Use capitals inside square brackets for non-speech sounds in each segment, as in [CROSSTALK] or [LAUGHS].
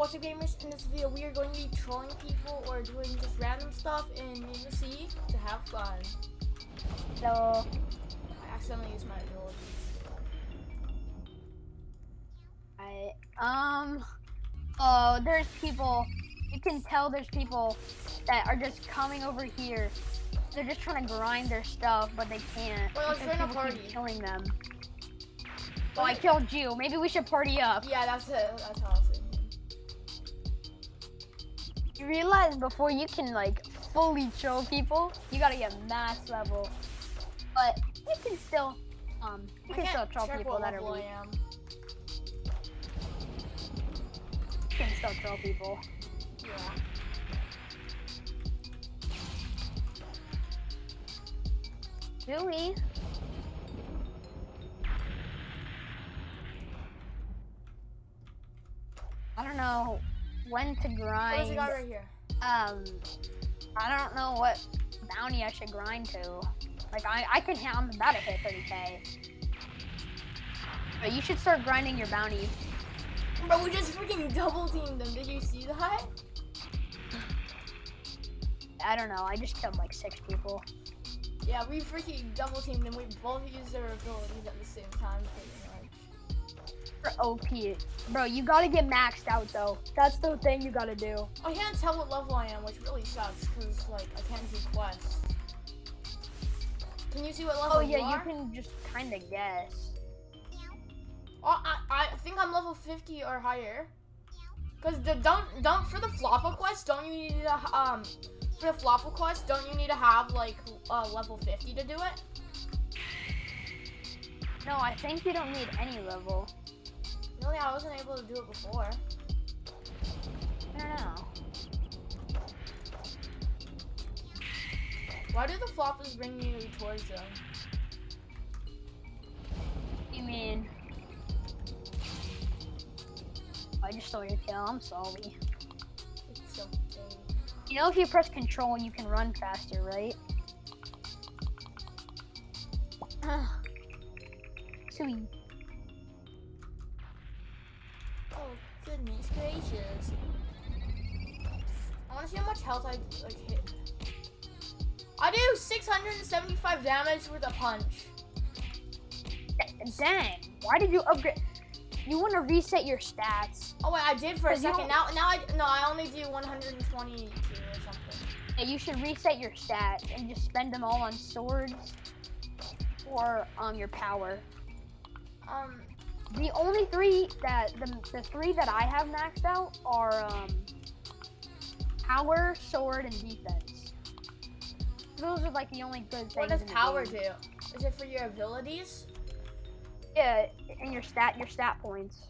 what's up gamers? In this video we are going to be trolling people or doing just random stuff in Sea to have fun. So, I accidentally used my ability. I, um, oh, there's people, you can tell there's people that are just coming over here. They're just trying to grind their stuff, but they can't. Well, because join a party. killing them. Oh, I killed you. Maybe we should party up. Yeah, that's it. That's was thinking. You realize before you can like fully troll people, you gotta get max level. But you can still, um, you I can still troll people that are weak. You can still troll people. Yeah. Do we? I don't know when to grind. there's a guy right here. Um, I don't know what bounty I should grind to. Like I, I can, ha- I'm about to hit 30k. But you should start grinding your bounty. Bro, we just freaking double teamed them. Did you see that? I don't know. I just killed like six people. Yeah, we freaking double teamed them. We both used their abilities at the same time, pretty much. For OP, bro, you gotta get maxed out though. That's the thing you gotta do. I can't tell what level I am, which really sucks, because, like, I can't do quests. Can you see what level Oh you yeah, are? you can just kind of guess. Oh, I, I think I'm level 50 or higher. Cause the don't don't for the floppa quest, don't you need to um for the floppa quest, don't you need to have like uh, level 50 to do it? No, I think you don't need any level. Really, I wasn't able to do it before. I don't know. Why do the floppas bring you towards them? You mean? I just stole your kill. I'm sorry. It's so You know, if you press control, you can run faster, right? [SIGHS] Sweet. Dang. Why did you upgrade? You want to reset your stats. Oh wait, I did for a second. Now, now I no, I only do 122 or something. Yeah, you should reset your stats and just spend them all on swords or um your power. Um, The only three that the, the three that I have maxed out are um power, sword, and defense. Those are like the only good things. what does power do? Is it for your abilities? And your stat your stat points.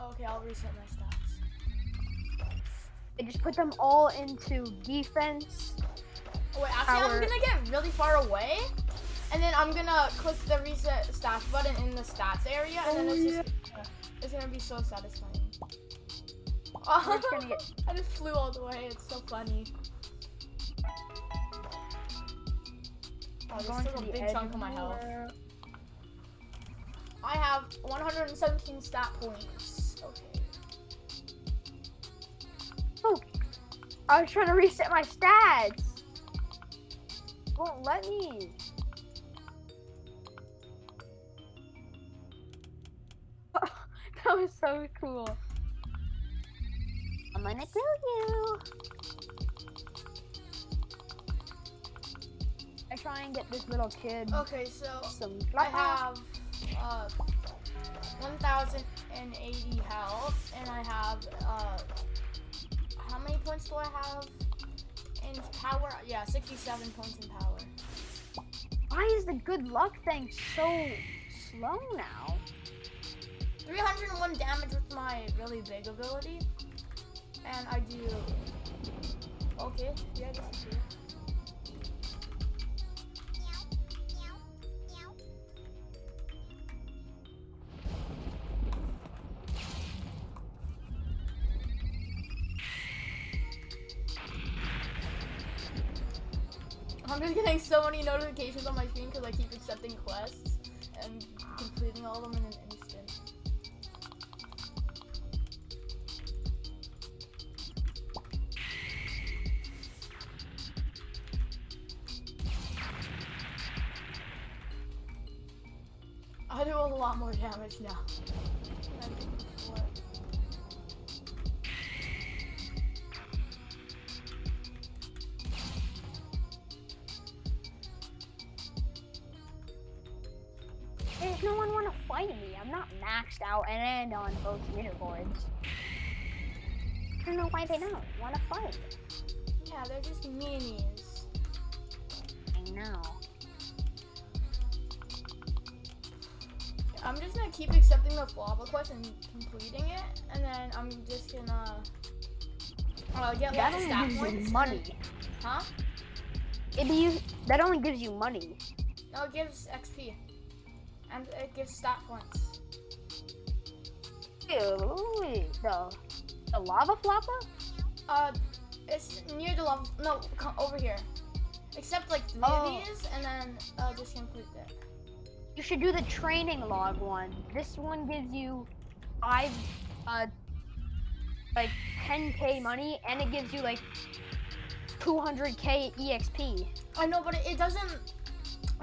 Okay, I'll reset my stats. They just put them all into defense. Oh, wait, actually, Power. I'm gonna get really far away, and then I'm gonna click the reset stats button in the stats area, and then Oh, it's just it's gonna be so satisfying. Oh, get- [LAUGHS] I just flew all the way. It's so funny. Oh, this going to a big chunk of my health. I have 117 stat points. Okay. Oh, I was trying to reset my stats. Won't let me. [LAUGHS] that was so cool. I'm gonna kill you. I try and get this little kid Okay, so some I have uh 1,080 health, and I have uh how many points do I have in power? Yeah, 67 points in power. Why is the good luck thing so slow now? 301 damage with my really big ability, and I do. Okay, yeah, this is good. I'm just getting so many notifications on my screen because I keep accepting quests and completing all of them in an instant. I do a lot more damage now. No one want to fight me. I'm not maxed out and on both leaderboards. I don't know why they don't want to fight. Yeah, they're just meanies. I know. I'm just gonna keep accepting the Floppa quest and completing it, and then I'm just gonna uh, get That lots of only stat gives points. you money. Huh? It you that only gives you money. No, it gives XP. And it gives stat points. Ew, the the lava floppa? Uh, it's near the lava, No, co- over here. Except like three Oh. of these, and then uh, just complete it. You should do the training log one. This one gives you five, uh, like 10k money, and it gives you like 200k exp. I know, but it, it doesn't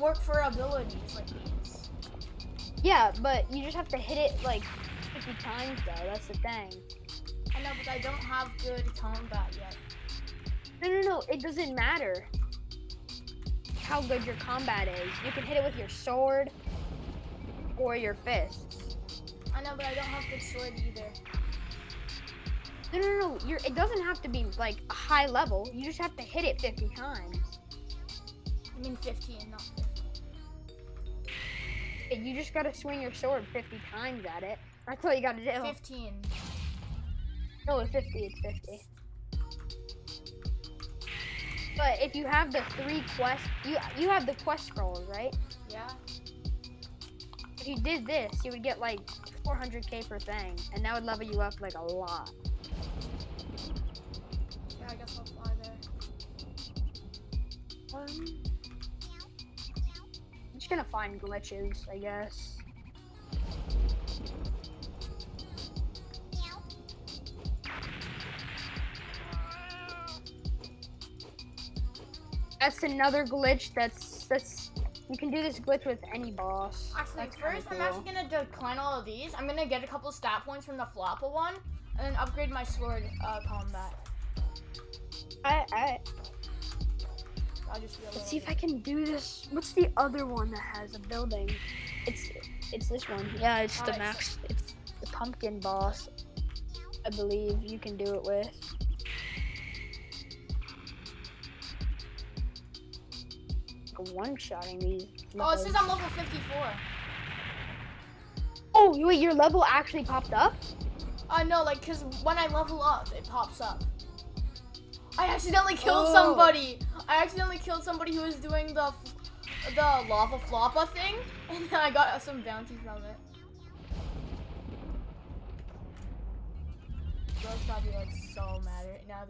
work for abilities like these. Yeah, but you just have to hit it like 50 times though. That's the thing. I know, but I don't have good combat yet. No, no, no. It doesn't matter how good your combat is. You can hit it with your sword or your fists. I know, but I don't have good sword either. No, no, no. You're, it doesn't have to be like a high level. You just have to hit it 50 times. I mean 15, not 50. You just gotta swing your sword 50 times at it. That's all you gotta do. 15. No, it's 50. It's 50. But if you have the three quests, you you have the quest scrolls, right? Yeah. If you did this, you would get like 400k per thing, and that would level you up like a lot. Yeah, I guess I'll fly there. Um, just gonna find glitches, I guess. That's another glitch. That's that's you can do this glitch with any boss. Actually, That's first I'm actually gonna decline all of these. I'm gonna get a couple stat points from the Floppa one, and then upgrade my sword uh, combat. Alright, alright. Let's see if I can do this. What's the other one that has a building? It's it's this one. Yeah, it's the max. It's the pumpkin boss. I believe you can do it with. One-shotting these. Oh, it says. I'm level 54. Oh, wait, your level actually popped up? Uh, no, like, cause when I level up, it pops up. I accidentally killed Oh. somebody. I accidentally killed somebody who was doing the the lava floppa thing, [LAUGHS] and then I got some bounty from it. Bro's probably like so mad right now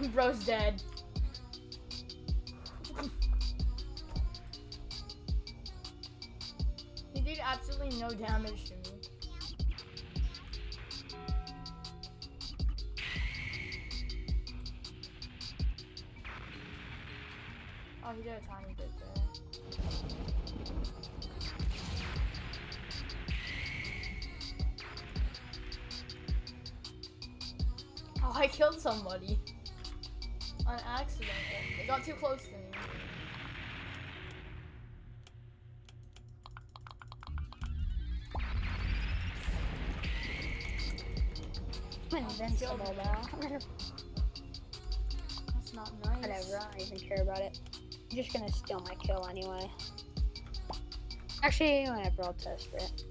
I'm... [LAUGHS] Bro's dead. [LAUGHS] he did absolutely no damage to me. I killed somebody. On accident. They got too close to me. I'm invincible now. That's not nice. Whatever, I don't even care about it. I'm just gonna steal my kill anyway. Actually, whatever, I'll test it.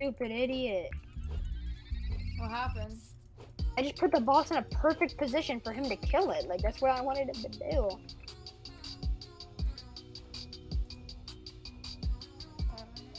Stupid idiot. What happened? I just put the boss in a perfect position for him to kill it. Like, that's what I wanted him to do.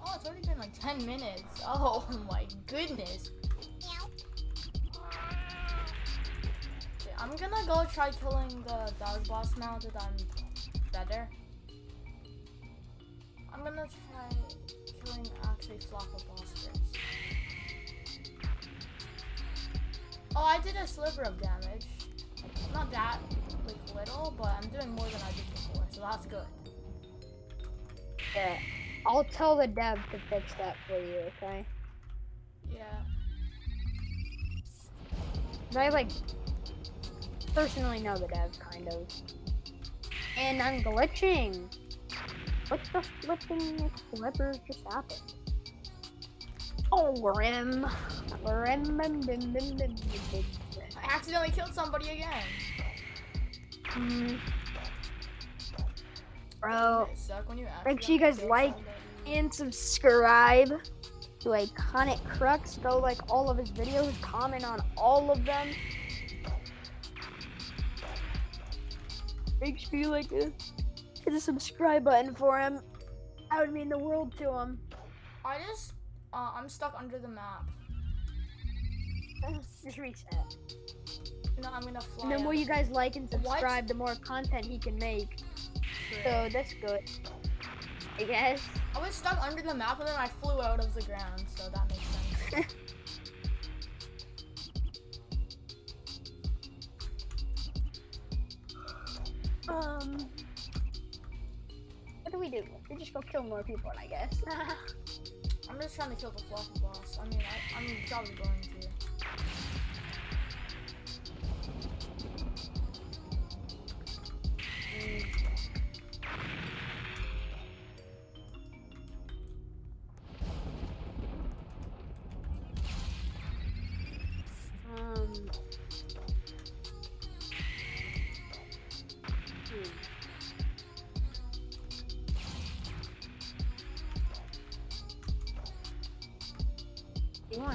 Oh, it's already been like 10 minutes. [LAUGHS] Oh my goodness. Okay, I'm gonna go try killing the dog boss now that I'm better. I'm gonna try killing actually Floppa boss Oh, I did a sliver of damage. Not that like little, but I'm doing more than I did before, so that's good. Yeah. I'll tell the dev to fix that for you, okay? Yeah. 'Cause I like personally know the dev kind of. And I'm glitching. What the flipping flipper just happened? Oh, Rim. Rim. Rim, rim, rim, rim, rim, rim. I accidentally killed somebody again. Mm. Bro, It suck when you make sure you guys like somebody. and subscribe to Iconic Crux. Go like all of his videos, comment on all of them. Make sure you like it. Hit the subscribe button for him. That would mean the world to him. I just, uh, I'm stuck under the map. [LAUGHS] Just reset. No, I'm gonna fly. And the more out you guys like and What? subscribe, the more content he can make. So that's good. I guess. I was stuck under the map and then I flew out of the ground, so that makes sense. [LAUGHS] Um. What do we do? We just go kill more people, I guess. [LAUGHS] I'm just trying to kill the fluffy boss. I mean, I, I'm probably going to.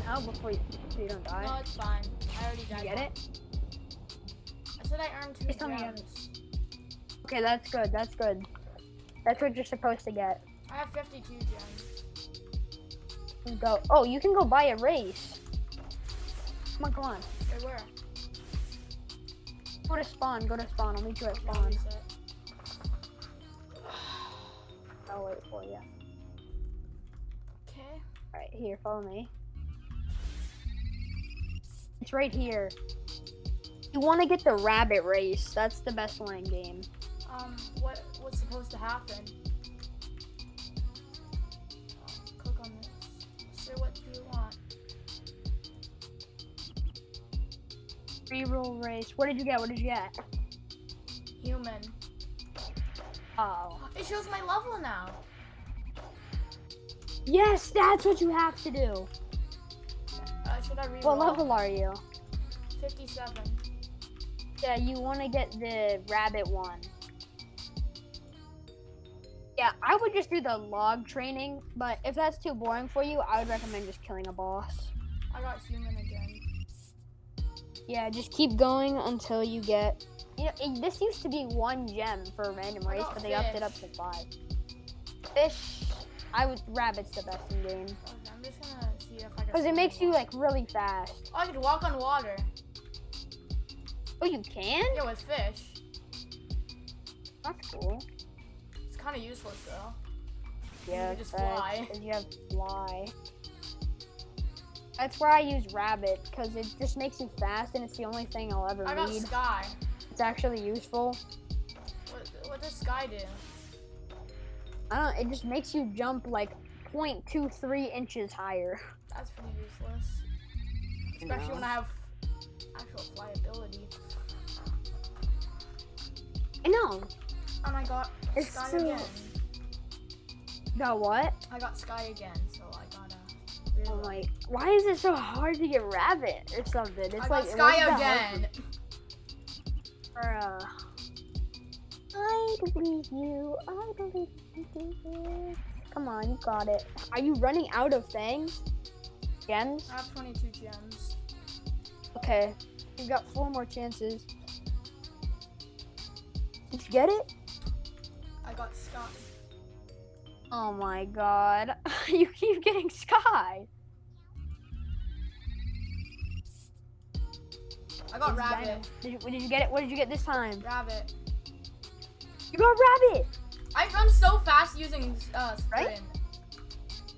You want before you, so you don't die? No, it's fine. I already you died. get it? I said I earned two Just tell me you gems. Okay, that's good. That's good. That's what you're supposed to get. I have 52 gems. Go. Oh, you can go buy a race. Come on, come on. Wait, where? Go to spawn. Go to spawn. I'll meet you at spawn. I'll wait for you. Okay. All right, here. Follow me. It's right here. You want to get the rabbit race. That's the best one in game. Um, what what's supposed to happen? Oh, click on this. Sir, what do you want? Reroll race. What did you get? What did you get? Human. Oh. It shows my level now. Yes, that's what you have to do. What level are you? 57. Yeah, you want to get the rabbit one. Yeah, I would just do the log training, but if that's too boring for you, I would recommend just killing a boss. I got human again. Yeah, just keep going until you get. You know, it- this used to be one gem for a random race, but they upped it up to five. Fish, I would. Rabbit's the best in game Okay, I'm just gonna see if I can. because it makes you like really fast. Oh, I could walk on water. Oh, you can? Yeah, with fish. That's cool. It's kind of useless though. Yeah, just fly. you have fly. That's where I use rabbit because it just makes you fast, and it's the only thing I'll ever I got need. sky. It's actually useful. What, what does sky do? I don't. It just makes you jump like 0.23 inches higher. That's pretty useless. Especially when I have actual flyability. I know. And I got It's sky so- again. Got what? I got sky again, so I gotta. Oh reroll. my! Why is it so hard to get rabbit or something? It's I like sky wasn't that hard again. For, uh, I believe you. I believe you. Come on, you got it. Are you running out of things? Gems? I have 22 gems. Okay. You've got four more chances. Did you get it? I got sky. Oh my god. [LAUGHS] you keep getting sky. I got It's rabbit. Did you, did you get it? What did you get this time? Rabbit. You got rabbit. I run so fast using uh, sprint. Right?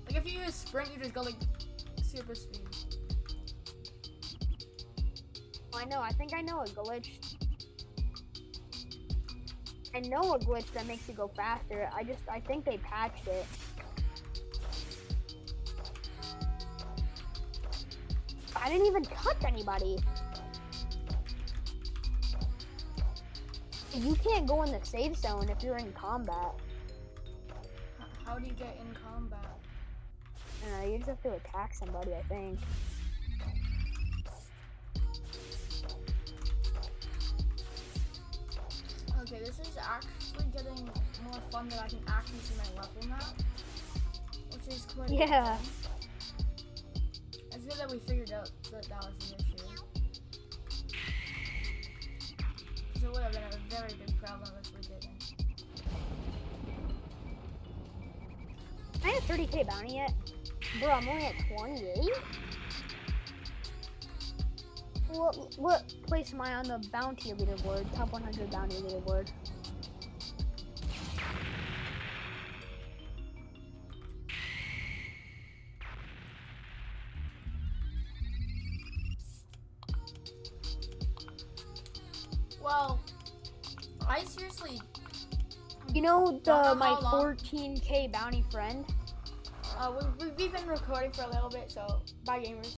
Like if you use sprint, you just go like super speed. I know. I think I know a glitch. I know a glitch that makes you go faster. I just I think they patched it. I didn't even touch anybody. You can't go in the safe zone if you're in combat. How do you get in combat? Uh, you just have to attack somebody, I think. Okay, this is actually getting more fun that I can actually see my level map, which is quite. Yeah. It's good that we figured out that that was the issue. 'Cause it would have been a very big problem if we didn't. I have 30k bounty yet? Bro, I'm only at 28? What, what place am I on the bounty leaderboard? Top 100 bounty leaderboard. You know Don't the know my long. 14k bounty friend? Uh, we, we, we've been recording for a little bit, so bye, gamers.